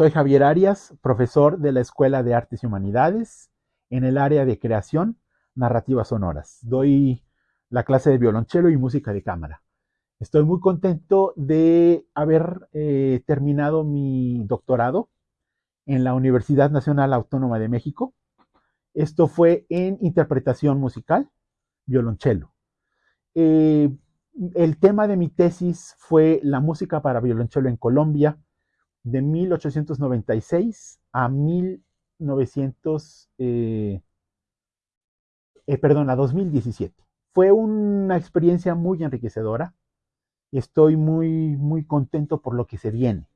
Soy Javier Arias, profesor de la Escuela de Artes y Humanidades en el área de creación narrativas sonoras. Doy la clase de violonchelo y música de cámara. Estoy muy contento de haber eh, terminado mi doctorado en la Universidad Nacional Autónoma de México. Esto fue en interpretación musical, violonchelo. Eh, el tema de mi tesis fue la música para violonchelo en Colombia de 1896 a 1900, eh, eh, perdón, a 2017. Fue una experiencia muy enriquecedora. Estoy muy, muy contento por lo que se viene.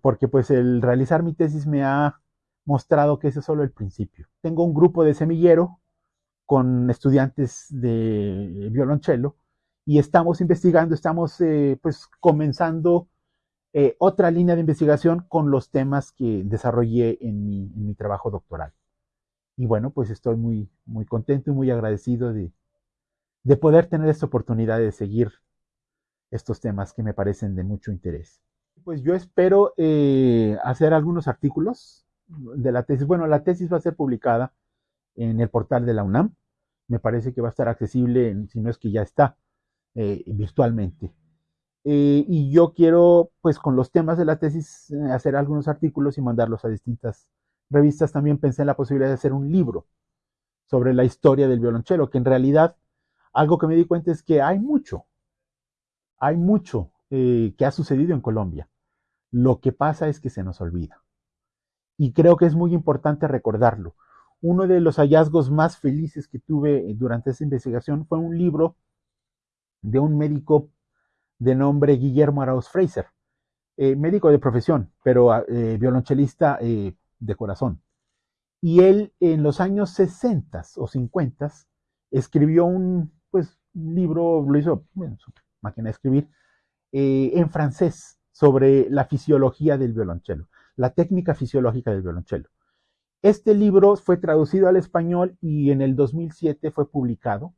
Porque pues el realizar mi tesis me ha mostrado que ese es solo el principio. Tengo un grupo de semillero con estudiantes de violonchelo y estamos investigando, estamos pues comenzando eh, otra línea de investigación con los temas que desarrollé en mi, trabajo doctoral. Y bueno, pues estoy muy, muy contento y muy agradecido de, poder tener esta oportunidad de seguir estos temas que me parecen de mucho interés. Pues yo espero eh, hacer algunos artículos de la tesis. Bueno, la tesis va a ser publicada en el portal de la UNAM. Me parece que va a estar accesible, si no es que ya está, eh, virtualmente. Eh, y yo quiero, pues con los temas de la tesis, eh, hacer algunos artículos y mandarlos a distintas revistas. También pensé en la posibilidad de hacer un libro sobre la historia del violonchelo, que en realidad algo que me di cuenta es que hay mucho, hay mucho que ha sucedido en Colombia. Lo que pasa es que se nos olvida. Y creo que es muy importante recordarlo. Uno de los hallazgos más felices que tuve durante esa investigación fue un libro de un médico de nombre Guillermo Arauz Fraser, eh, médico de profesión, pero ah, eh, violonchelista eh, de corazón. Y él en los años 60 o 50 escribió un pues, libro, lo hizo en su máquina de escribir, en francés sobre la fisiología del violonchelo, la técnica fisiológica del violonchelo. Este libro fue traducido al español y en el 2007 fue publicado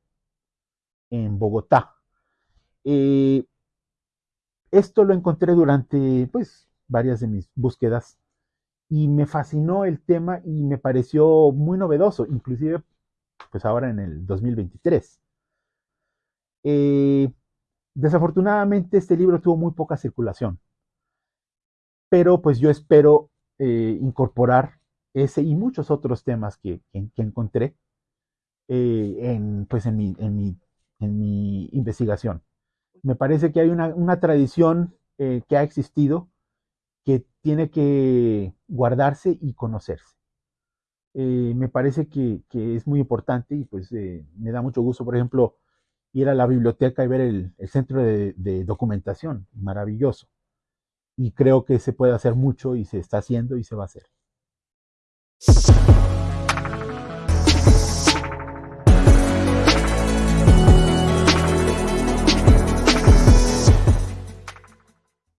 en Bogotá. Esto lo encontré durante pues varias de mis búsquedas y me fascinó el tema y me pareció muy novedoso, inclusive pues ahora en el 2023. Eh, desafortunadamente este libro tuvo muy poca circulación, pero pues yo espero eh, incorporar ese y muchos otros temas que, encontré eh, en, pues en mi investigación me parece que hay una, tradición eh, que ha existido que tiene que guardarse y conocerse. Me parece que, es muy importante y pues me da mucho gusto, por ejemplo, ir a la biblioteca y ver el, centro de, de, documentación, maravilloso. Y creo que se puede hacer mucho y se está haciendo y se va a hacer.